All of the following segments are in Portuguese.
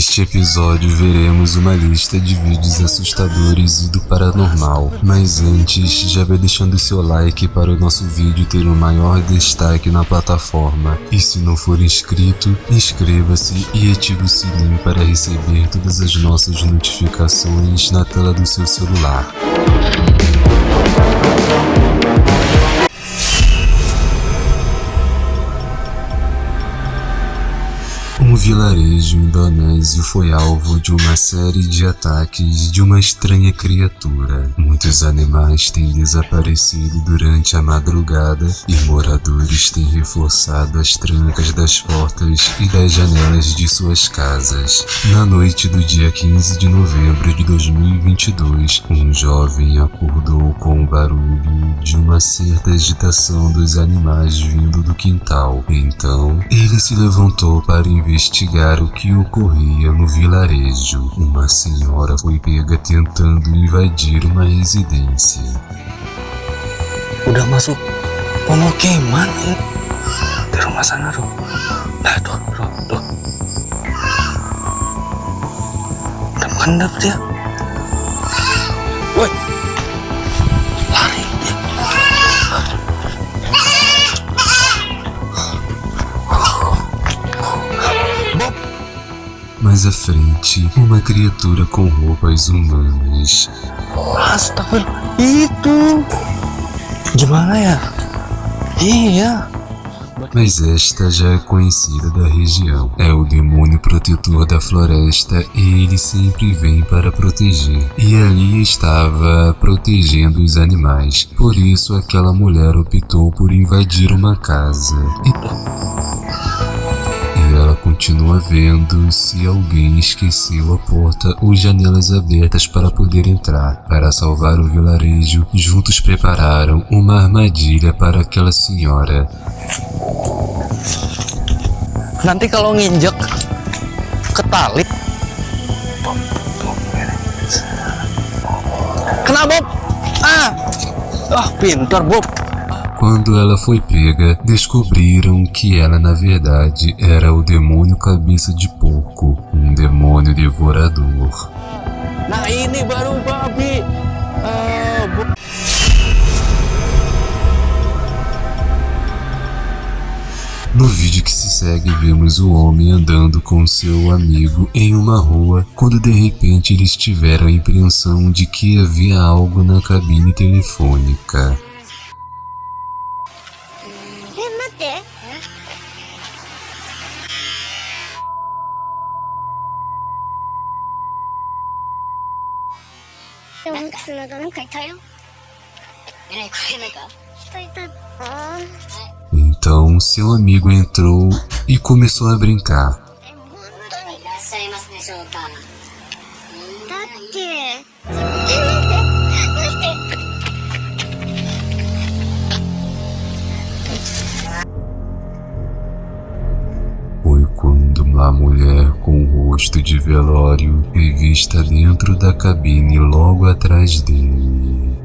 Neste episódio veremos uma lista de vídeos assustadores e do paranormal, mas antes já vai deixando seu like para o nosso vídeo ter um maior destaque na plataforma e se não for inscrito, inscreva-se e ative o sininho para receber todas as nossas notificações na tela do seu celular. Vilarejo indonésio foi alvo de uma série de ataques de uma estranha criatura. Muitos animais têm desaparecido durante a madrugada e moradores têm reforçado as trancas das portas e das janelas de suas casas. Na noite do dia 15 de novembro de 2022, um jovem acordou com o barulho de uma certa agitação dos animais vindo do quintal. Então, ele se levantou para investigar investigar o que ocorria no vilarejo. Uma senhora foi pega tentando invadir uma residência. Udah masuk pemukiman di rumah sana tuh. Nah tuh, tuh, tuh. Udah mengendap dia. Woi, Mais à frente, uma criatura com roupas humanas. Astagfirullah, itu gimana ya? Iya. Mas esta já é conhecida da região. É o demônio protetor da floresta e ele sempre vem para proteger. E ali estava protegendo os animais. Por isso aquela mulher optou por invadir uma casa. E... Continua vendo se alguém esqueceu a porta ou janelas abertas para poder entrar. Para salvar o vilarejo, juntos prepararam uma armadilha para aquela senhora. Nanti kalau nginjek ke tali. Kena Bob. Ah. Ah, pintar Bob. Quando ela foi pega, descobriram que ela na verdade era o demônio cabeça de porco, um demônio devorador. Nah ini baru babi. Ah. No vídeo que se segue, vemos o homem andando com seu amigo em uma rua, quando de repente eles tiveram a impressão de que havia algo na cabine telefônica. でもなんかなんかなんかいたよえらい声なんか人いたあー Então seu amigo entrou e começou a brincar. え本 Quando uma mulher com o rosto de velório foi vista dentro da cabine logo atrás dele.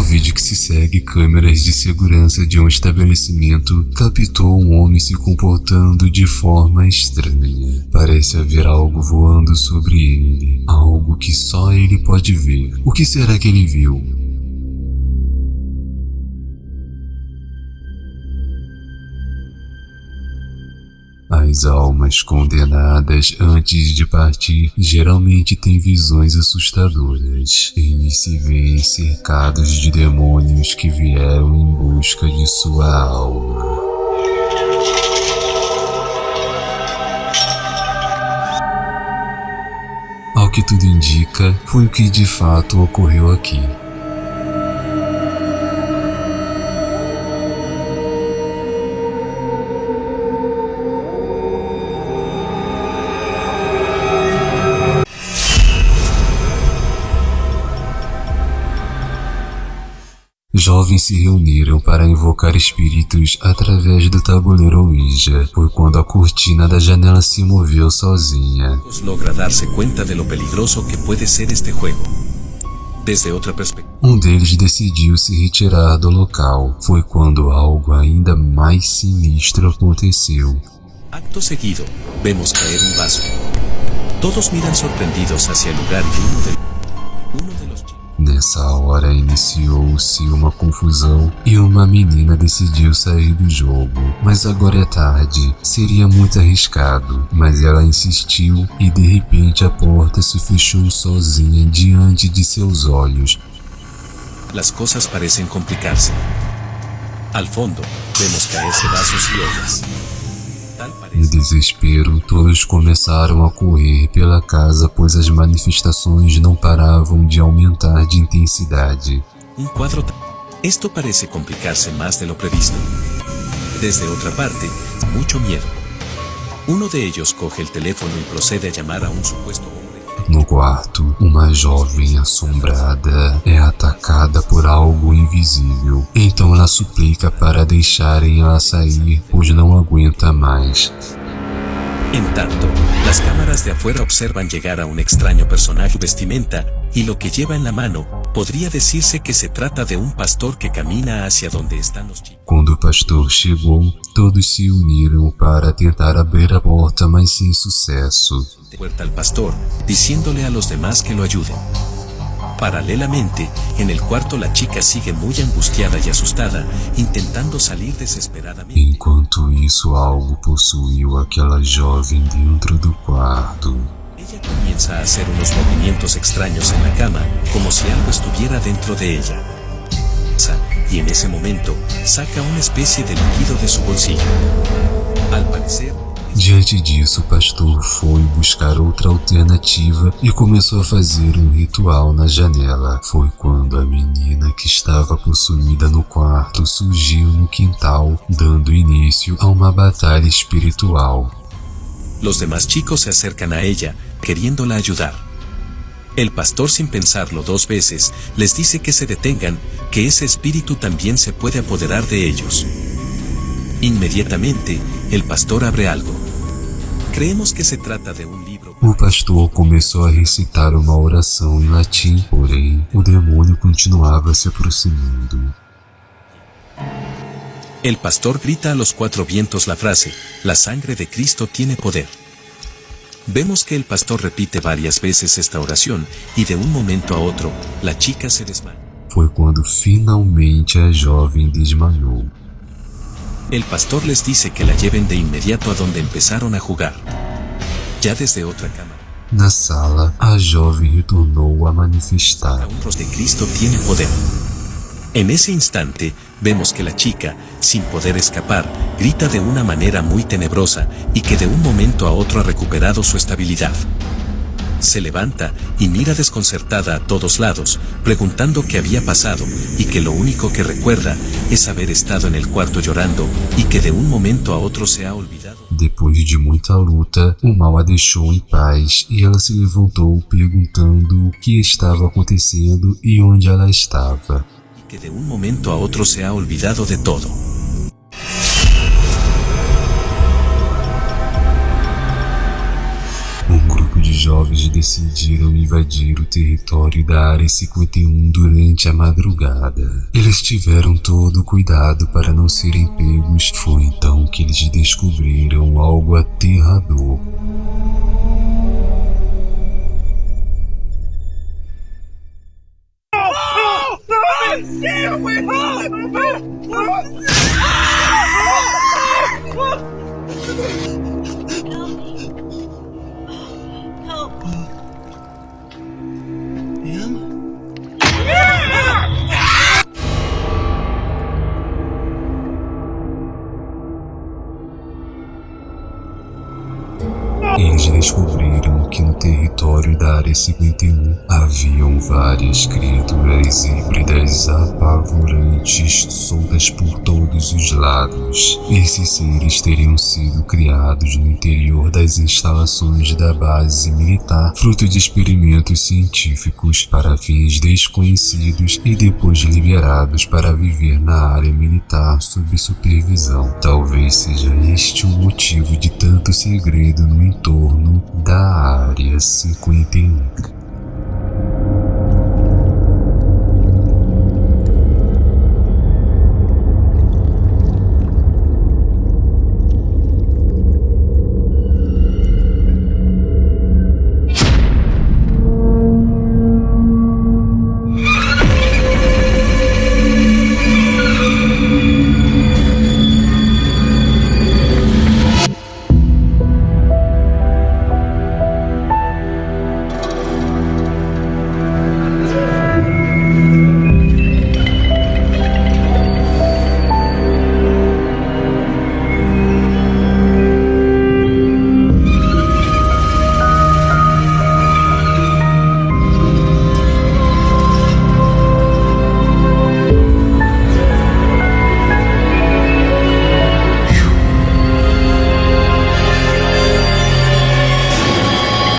No vídeo que se segue, câmeras de segurança de um estabelecimento captou um homem se comportando de forma estranha. Parece haver algo voando sobre ele, algo que só ele pode ver. O que será que ele viu? As almas condenadas antes de partir geralmente têm visões assustadoras. Eles se veem cercados de demônios que vieram em busca de sua alma. Ao que tudo indica, foi o que de fato ocorreu aqui. Jovens se reuniram para invocar espíritos através do tabuleiro Ouija. Foi quando a cortina da janela se moveu sozinha. logra darse cuenta de lo peligroso que puede ser este juego. Desde otra perspectiva. Um deles decidiu se retirar do local. Foi quando algo ainda mais sinistro aconteceu. Acto seguido, vemos caer un vaso. Todos miran sorprendidos hacia el lugar uno de, Nessa hora iniciou-se uma confusão e uma menina decidiu sair do jogo. Mas agora é tarde, seria muito arriscado. Mas ela insistiu e de repente a porta se fechou sozinha diante de seus olhos. las cosas parecen complicarse. Al fondo, vemos caerse vasos y ollas. No desespero, todos começaram a correr pela casa, pois as manifestações não paravam de aumentar de intensidade. un cuadro. ta- Esto parece complicarse más de lo previsto. Desde otra parte, mucho miedo. Uno de ellos coge el teléfono y procede a llamar a un supuesto. No quarto, uma jovem assombrada é atacada por algo invisível. Então ela suplica para deixarem ela sair, pois não aguenta mais. En tanto, las cámaras de afuera observan llegar a un extraño personaje vestimenta, y lo que lleva en la mano, podría decirse que se trata de un pastor que camina hacia donde están los chicos. Quando o pastor chegou, todos se uniram para tentar abrir a porta, mas sem sucesso. Puerta al pastor, diciéndole a los demás que lo ayuden. Paralelamente, en el cuarto la chica sigue muy angustiada y asustada, intentando salir desesperadamente. Enquanto isso, algo possuiu aquela jovem dentro do quarto. Ella comienza a hacer unos movimientos extraños en la cama, como si algo estuviera dentro de ella. Y en ese momento, saca una especie de líquido de su bolsillo. Al parecer, Diante disso, o pastor foi buscar outra alternativa e começou a fazer um ritual na janela. Foi quando a menina que estava possuída no quarto surgiu no quintal, dando início a uma batalha espiritual. Los demás chicos se acercan a ella, queriéndola ayudar. El pastor sin pensarlo dos veces, les dice que se detengan, que ese espíritu también se puede apoderar de ellos. Inmediatamente, el pastor abre algo. Creemos que se trata de un libro. O pastor começou a recitar uma oração em latim, porém, o demônio continuava se aproximando. El pastor grita a los cuatro vientos la frase, la sangre de Cristo tiene poder. Vemos que el pastor repite varias veces esta oración, y de un momento a otro, la chica se desmaya. Foi quando finalmente a jovem desmaiou. El pastor les dice que la lleven de inmediato a donde empezaron a jugar. Ya desde otra cámara, Na sala, a jovem retornou a manifestar. rostro de Cristo tiene poder. En ese instante, vemos que la chica, sin poder escapar, grita de una manera muy tenebrosa y que de un momento a otro ha recuperado su estabilidad. Se levanta y mira desconcertada a todos lados, preguntando qué había pasado y que lo único que recuerda es haber estado en el cuarto llorando y que de un momento a otro se ha olvidado. Depois de muita luta, o mal a deixou em paz e ela se levantou perguntando o que estava acontecendo e onde ela estava. Que de un momento a otro se ha olvidado de todo. Um grupo de jovens decidiram invadir o território da Área 51 durante a madrugada. Eles tiveram todo o cuidado para não serem pegos. Foi então que eles descobriram algo aterrador. Descobriram que no território da Área 51 haviam várias criaturas híbridas apavorantes soltas por todos os lados. Esses seres teriam sido criados no interior das instalações da base militar, fruto de experimentos científicos para fins desconhecidos e depois liberados para viver na área militar sob supervisão. Talvez seja este o motivo de tanto segredo no entorno da Área 51.